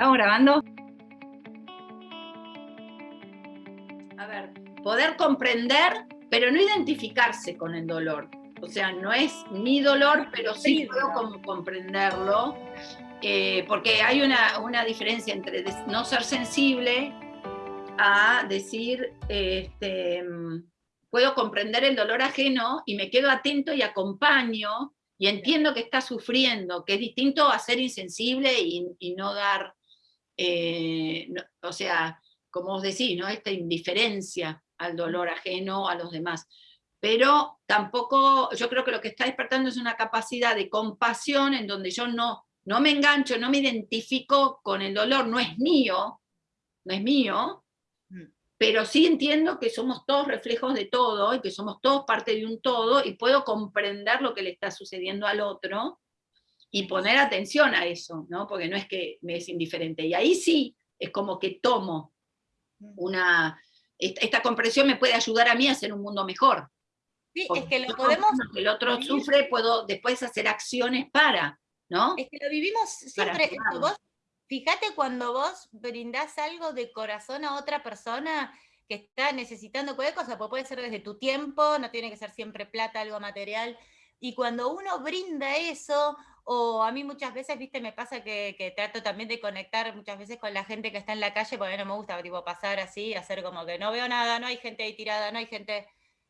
¿Estamos grabando? A ver, poder comprender, pero no identificarse con el dolor. O sea, no es mi dolor, pero sí puedo como comprenderlo, eh, porque hay una, una, diferencia entre no ser sensible a decir, este, puedo comprender el dolor ajeno y me quedo atento y acompaño y entiendo que está sufriendo, que es distinto a ser insensible y, no dar, eh, o sea, como os decís, ¿no? esta indiferencia al dolor ajeno a los demás. Pero tampoco, yo creo que lo que está despertando es una capacidad de compasión en donde yo no, no me engancho, no me identifico con el dolor, no es mío, no es mío, pero sí entiendo que somos todos reflejos de todo y que somos todos parte de un todo y puedo comprender lo que le está sucediendo al otro y poner atención a eso, ¿no? porque no es que me es indiferente. Y ahí sí es como que tomo mm. una... Esta, comprensión me puede ayudar a mí a hacer un mundo mejor. Sí, es que lo podemos... el otro sufre, puedo después hacer acciones para, ¿no? Es que lo vivimos siempre, vos Fíjate cuando vos brindás algo de corazón a otra persona que está necesitando cualquier cosa, pues puede ser desde tu tiempo, no tiene que ser siempre plata, algo material, y cuando uno brinda eso, o a mí muchas veces, viste, me pasa que, trato también de conectar muchas veces con la gente que está en la calle, porque no me gusta tipo, pasar así, hacer como que no veo nada, no hay gente ahí tirada, no hay gente...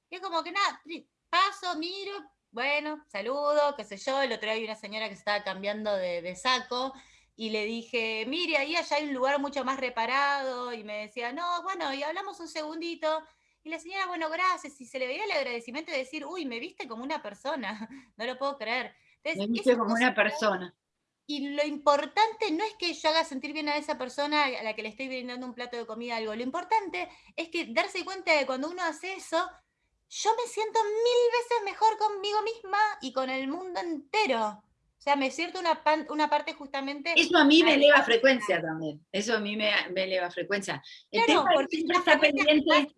Y es como que nada, paso, miro, bueno, saludo, qué sé yo, el otro día hay una señora que estaba cambiando de, de saco, y le dije, mire, ahí allá hay un lugar mucho más reparado, y me decía, no, bueno, y hablamos un segundito, y la señora, bueno, gracias, y se le veía el agradecimiento de decir, uy, me viste como una persona, no lo puedo creer. me viste como una persona. Y lo importante no es que yo haga sentir bien a esa persona a la que le estoy brindando un plato de comida, algo, lo importante es que darse cuenta de cuando uno hace eso, yo me siento mil veces mejor conmigo misma y con el mundo entero. O sea, me siento una, una parte justamente... Eso a mí me eleva frecuencia también. Eso a mí me, eleva frecuencia. El claro, porque es una pendiente...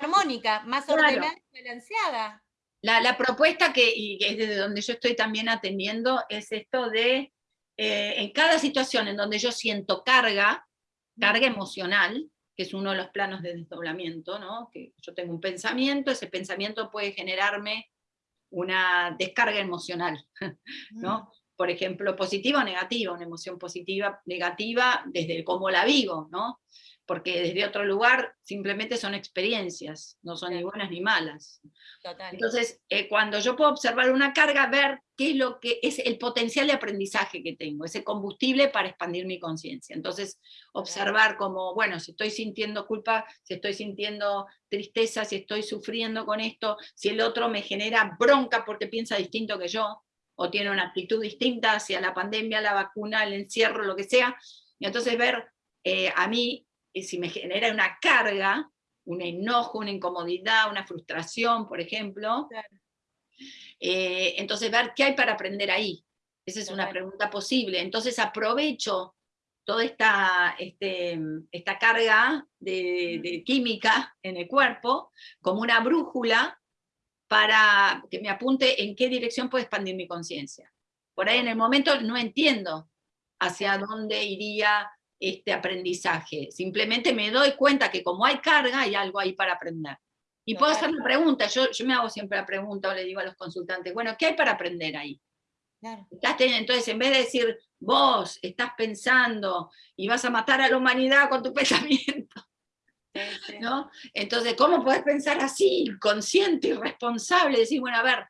armónica, más ordenada y balanceada. La, propuesta que, y que es desde donde yo estoy también atendiendo es esto de, eh, en cada situación en donde yo siento carga, carga emocional, que es uno de los planos de desdoblamiento, ¿no? que yo tengo un pensamiento, ese pensamiento puede generarme una descarga emocional, ¿no? por ejemplo, positiva o negativa, una emoción positiva, negativa, desde cómo la vivo, ¿no? Porque desde otro lugar simplemente son experiencias, no son ni buenas ni malas. Entonces, eh, cuando yo puedo observar una carga, ver qué es lo que es el potencial de aprendizaje que tengo, ese combustible para expandir mi conciencia. Entonces, observar como, bueno, si estoy sintiendo culpa, si estoy sintiendo tristeza, si estoy sufriendo con esto, si el otro me genera bronca porque piensa distinto que yo, o tiene una actitud distinta hacia la pandemia, la vacuna, el encierro, lo que sea, y entonces ver eh, a mí eh, si me genera una carga, un enojo, una incomodidad, una frustración, por ejemplo, eh, entonces ver qué hay para aprender ahí. Esa es una pregunta posible. Entonces aprovecho toda esta, este, esta carga de, de, química en el cuerpo como una brújula para que me apunte en qué dirección puedo expandir mi conciencia. Por ahí en el momento no entiendo hacia dónde iría este aprendizaje. Simplemente me doy cuenta que como hay carga, hay algo ahí para aprender. Y puedo hacer una pregunta, yo, yo me hago siempre la pregunta o le digo a los consultantes, bueno, ¿qué hay para aprender ahí? Entonces, en vez de decir, vos estás pensando y vas a matar a la humanidad con tu pensamiento, ¿no? Entonces, ¿cómo puedes pensar así, consciente y responsable? Decir, bueno, a ver,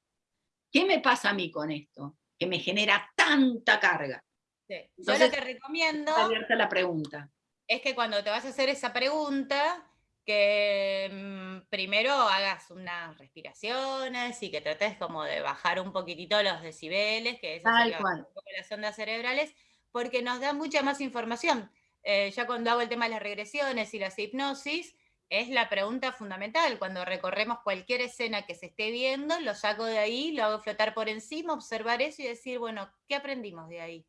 ¿qué me pasa a mí con esto? Que me genera tanta carga. Yo lo que recomiendo... Abierta la pregunta. Es que cuando te vas a hacer esa pregunta, que mm, primero hagas unas respiraciones y que trates como de bajar un poquitito los decibeles, que es las ondas cerebrales, porque nos da mucha más información. Eh, ya cuando hago el tema de las regresiones y las hipnosis, es la pregunta fundamental. Cuando recorremos cualquier escena que se esté viendo, lo saco de ahí, lo hago flotar por encima, observar eso y decir, bueno, ¿qué aprendimos de ahí?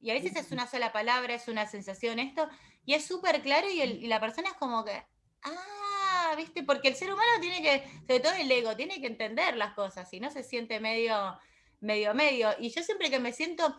Y a veces es una sola palabra, es una sensación esto, y es súper claro y, la persona es como que, ah, ¿viste? Porque el ser humano tiene que, sobre todo el ego, tiene que entender las cosas, y no se siente medio, medio, medio. Y yo siempre que me siento,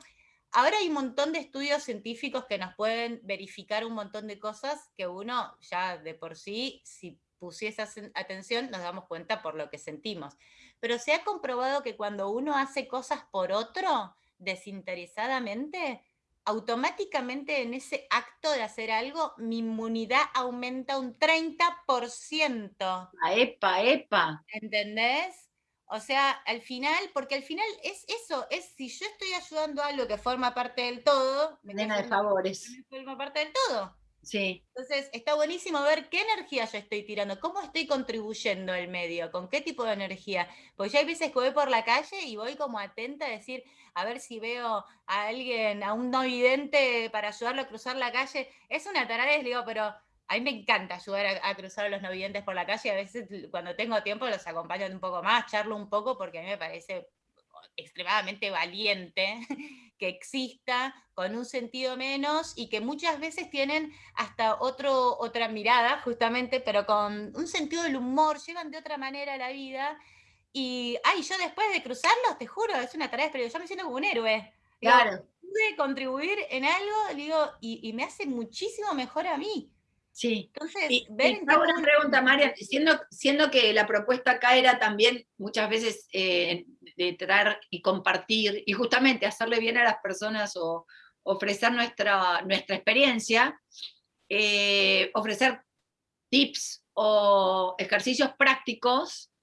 Ahora hay un montón de estudios científicos que nos pueden verificar un montón de cosas que uno ya de por sí, si pusiese atención, nos damos cuenta por lo que sentimos. Pero se ha comprobado que cuando uno hace cosas por otro, desinteresadamente, automáticamente en ese acto de hacer algo, mi inmunidad aumenta un 30%. Epa, epa. ¿Entendés? O sea, al final, porque al final es eso, es si yo estoy ayudando a algo que forma parte del todo, me de favores. Forma parte del todo. Sí. Entonces, está buenísimo ver qué energía yo estoy tirando, cómo estoy contribuyendo al medio, con qué tipo de energía. Porque yo hay veces que voy por la calle y voy como atenta a decir, a ver si veo a alguien, a un no vidente para ayudarlo a cruzar la calle. Es una tarada, digo, pero a mí me encanta ayudar a, cruzar a los no videntes por la calle. A veces cuando tengo tiempo los acompaño un poco más, charlo un poco porque a mí me parece extremadamente valiente que exista con un sentido menos y que muchas veces tienen hasta otro, otra mirada, justamente, pero con un sentido del humor, llevan de otra manera la vida. Y, ay, yo después de cruzarlos, te juro, es una tarea, pero yo me siento como un héroe. Claro. pude contribuir en algo, digo, y, y me hace muchísimo mejor a mí. Sí. Entonces, y, una pregunta, María, siendo, siendo que la propuesta acá era también muchas veces eh, de traer y compartir, y justamente hacerle bien a las personas o ofrecer nuestra, nuestra experiencia, eh, ofrecer tips o ejercicios prácticos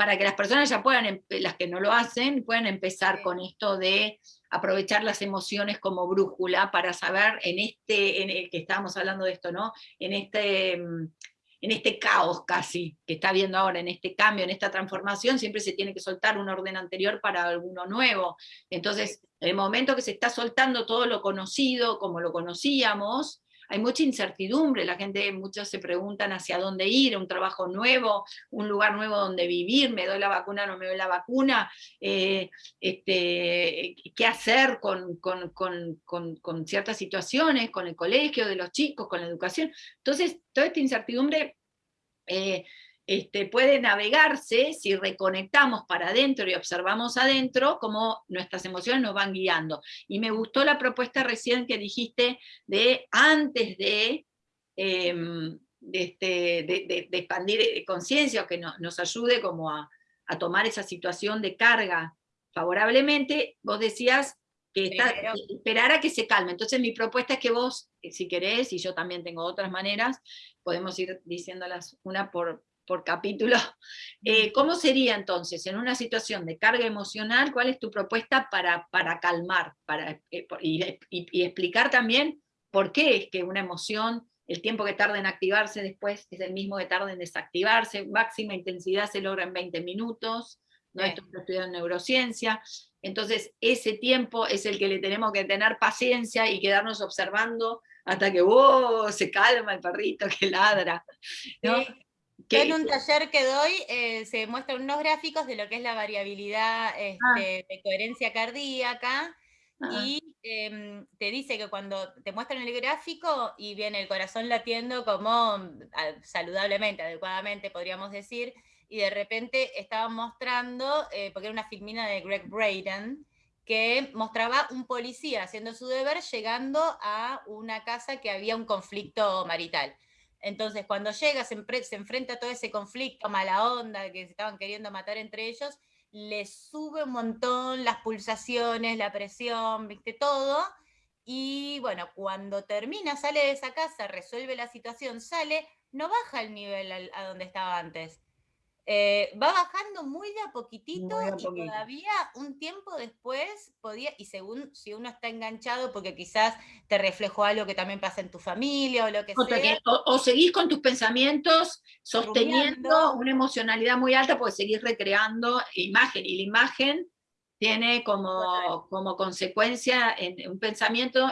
para que las personas ya puedan, las que no lo hacen, puedan empezar con esto de aprovechar las emociones como brújula para saber en este, en el que estábamos hablando de esto, ¿no? En este, mm, en este caos casi que está viendo ahora, en este cambio, en esta transformación, siempre se tiene que soltar un orden anterior para alguno nuevo. Entonces, en el momento que se está soltando todo lo conocido, como lo conocíamos, hay mucha incertidumbre, la gente, muchos se preguntan hacia dónde ir, un trabajo nuevo, un lugar nuevo donde vivir, me doy la vacuna, no me doy la vacuna, eh, este, qué hacer con, con, ciertas situaciones, con el colegio de los chicos, con la educación. Entonces, toda esta incertidumbre... Eh, este, puede navegarse si reconectamos para adentro y observamos adentro cómo nuestras emociones nos van guiando. Y me gustó la propuesta recién que dijiste de antes de, em, este, de, expandir eh, conciencia o que nos ayude como a, tomar esa situación de carga favorablemente, vos decías que está, esperar a que se calme. Entonces mi propuesta es que vos, eh, si querés, y yo también tengo otras maneras, podemos ir diciéndolas una por, por capítulo. Eh, ¿Cómo sería entonces, en una situación de carga emocional, cuál es tu propuesta para, para calmar para, eh, y, explicar también por qué es que una emoción, el tiempo que tarda en activarse después es el mismo que tarda en desactivarse, máxima intensidad se logra en 20 minutos, ¿no? esto lo estudiado en neurociencia, entonces ese tiempo es el que le tenemos que tener paciencia y quedarnos observando hasta que oh, se calma el perrito que ladra. ¿no? En un taller que doy eh, se muestran unos gráficos de lo que es la variabilidad este, ah. de coherencia cardíaca ah. y em, te dice que cuando te muestran el gráfico y viene el corazón latiendo como mm, saludablemente, adecuadamente podríamos decir, y de repente estaban mostrando, eh, porque era una filmina de Greg Braden, que mostraba un policía haciendo su deber llegando a una casa que había un conflicto marital. Entonces, cuando llega, se, enfrenta a todo ese conflicto, mala onda, que se estaban queriendo matar entre ellos, le sube un montón las pulsaciones, la presión, viste, todo. Y bueno, cuando termina, sale de esa casa, resuelve la situación, sale, no baja el nivel a donde estaba antes. Eh, va bajando muy de a poquitito y todavía un tiempo después podía, y según si uno está enganchado porque quizás te reflejó algo que también pasa en tu familia o lo que sea. o, seguís con tus pensamientos sosteniendo una emocionalidad muy alta porque seguís recreando imagen y la imagen tiene como, como consecuencia en, un pensamiento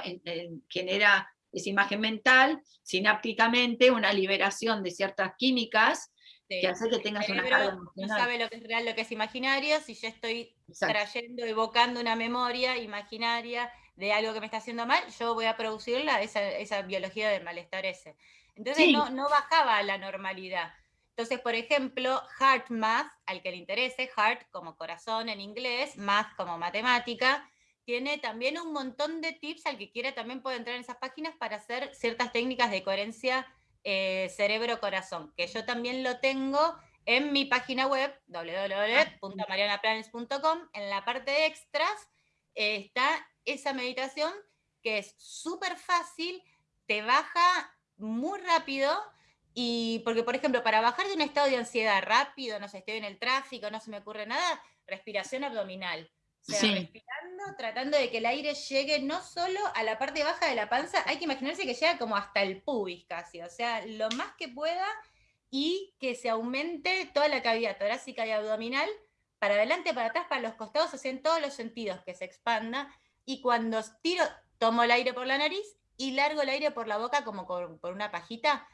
genera esa imagen mental, sinápticamente una liberación de ciertas químicas que hace que tengas una carga emocional. No sabe lo que es real, lo que es imaginario, si yo estoy trayendo, evocando una memoria imaginaria de algo que me está haciendo mal, yo voy a producirla, esa, esa biología del malestar ese. Entonces no, no bajaba a la normalidad. Entonces, por ejemplo, Heart Math, al que le interese, Heart como corazón en inglés, Math como matemática, tiene también un montón de tips, al que quiera también puede entrar en esas páginas para hacer ciertas técnicas de coherencia eh, cerebro-corazón, que yo también lo tengo en mi página web, www.marianaplanes.com, en la parte de extras, eh, está esa meditación que es súper fácil, te baja muy rápido, y porque, por ejemplo, para bajar de un estado de ansiedad rápido, no sé, estoy en el tráfico, no se me ocurre nada, respiración abdominal. O sea, respirando, tratando de que el aire llegue no solo a la parte baja de la panza, hay que imaginarse que llega como hasta el pubis casi, o sea, lo más que pueda y que se aumente toda la cavidad torácica y abdominal, para adelante, para atrás, para los costados, o en todos los sentidos, que se expanda, y cuando tiro, tomo el aire por la nariz y largo el aire por la boca como por una pajita,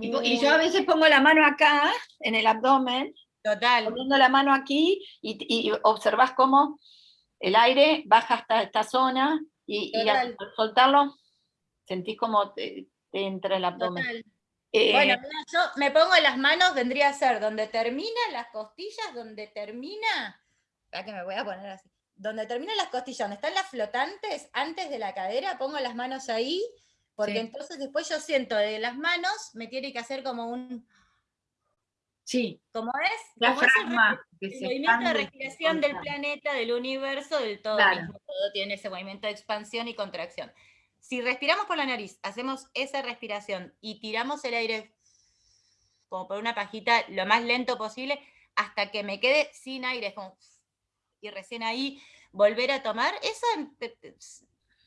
y, yo a veces pongo la mano acá, en el abdomen, Total. poniendo la mano aquí, y, y observas cómo el aire baja hasta esta zona, y, al soltarlo, sentís como te, entra el abdomen. Eh, bueno, yo me pongo las manos, vendría a ser donde termina las costillas, donde termina, acá que me voy a poner así, donde terminan las costillas, donde están las flotantes, antes de la cadera, pongo las manos ahí, porque entonces después yo siento de las manos, me tiene que hacer como un... Sí. Como es, la el, movimiento de respiración del planeta, del universo, del todo mismo. Todo tiene ese movimiento de expansión y contracción. Si respiramos por la nariz, hacemos esa respiración y tiramos el aire como por una pajita lo más lento posible hasta que me quede sin aire, y recién ahí volver a tomar, eso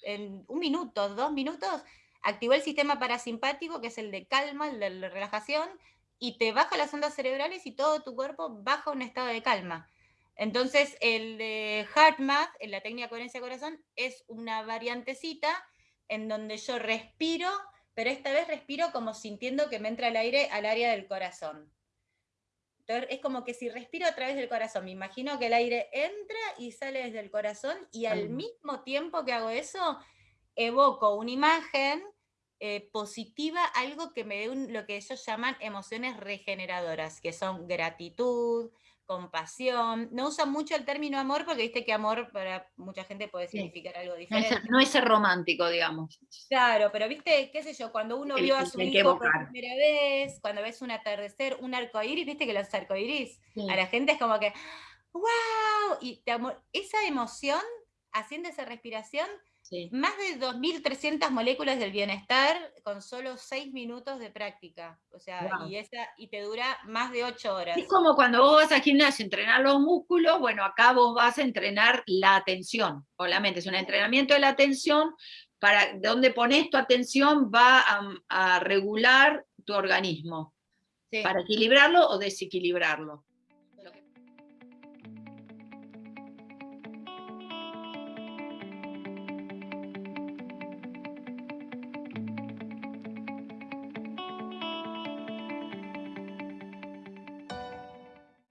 en un minuto, dos minutos, activó el sistema parasimpático, que es el de calma, el de la relajación, y te baja las ondas cerebrales y todo tu cuerpo baja a un estado de calma. Entonces, el de HeartMath, en la técnica coherencia corazón, es una variantecita en donde yo respiro, pero esta vez respiro como sintiendo que me entra el aire al área del corazón. Entonces, es como que si respiro a través del corazón, me imagino que el aire entra y sale desde el corazón y al mismo tiempo que hago eso, evoco una imagen eh, positiva, algo que me dé lo que ellos llaman emociones regeneradoras, que son gratitud, compasión. No usan mucho el término amor porque viste que amor para mucha gente puede significar algo diferente. No es, ser romántico, digamos. Claro, pero viste, qué sé yo, cuando uno vio a su hijo por primera vez, cuando ves un atardecer, un arco iris, viste que los arcoiris, a la gente es como que, wow, y esa emoción, haciendo esa respiración, más de 2.300 moléculas del bienestar con solo 6 minutos de práctica. O sea, y, esa, y te dura más de 8 horas. Es como cuando vos vas al gimnasio a entrenar los músculos, bueno, acá vos vas a entrenar la atención, o la mente. Es un entrenamiento de la atención, para donde pones tu atención va a, regular tu organismo, para equilibrarlo o desequilibrarlo.